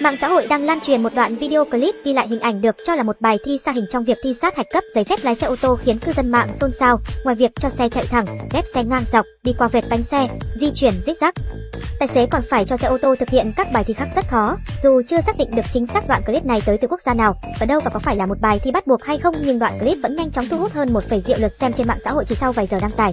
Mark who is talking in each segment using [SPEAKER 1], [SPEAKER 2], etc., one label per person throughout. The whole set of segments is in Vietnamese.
[SPEAKER 1] Mạng xã hội đang lan truyền một đoạn video clip ghi lại hình ảnh được cho là một bài thi xa hình trong việc thi sát hạch cấp giấy phép lái xe ô tô khiến cư dân mạng xôn xao. Ngoài việc cho xe chạy thẳng, ghép xe ngang dọc, đi qua vệt bánh xe, di chuyển rích rắc, tài xế còn phải cho xe ô tô thực hiện các bài thi khác rất khó. Dù chưa xác định được chính xác đoạn clip này tới từ quốc gia nào, ở đâu và có phải là một bài thi bắt buộc hay không, nhưng đoạn clip vẫn nhanh chóng thu hút hơn 1, triệu lượt xem trên mạng xã hội chỉ sau vài giờ đăng tải.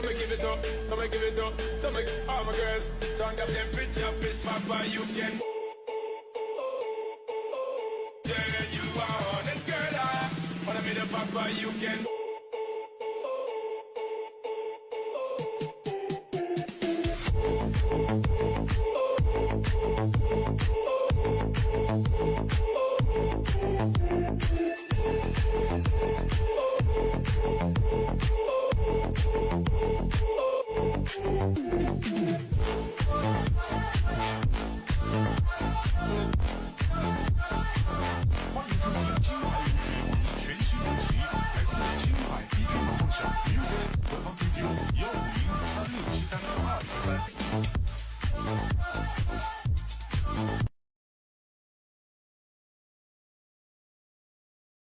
[SPEAKER 2] so me give it up, so me give it up, so me all my girls, turn up temperature, piss papa, you can. Oh, oh, oh, yeah, you are on it, girl. I wanna be the papa, you can. Música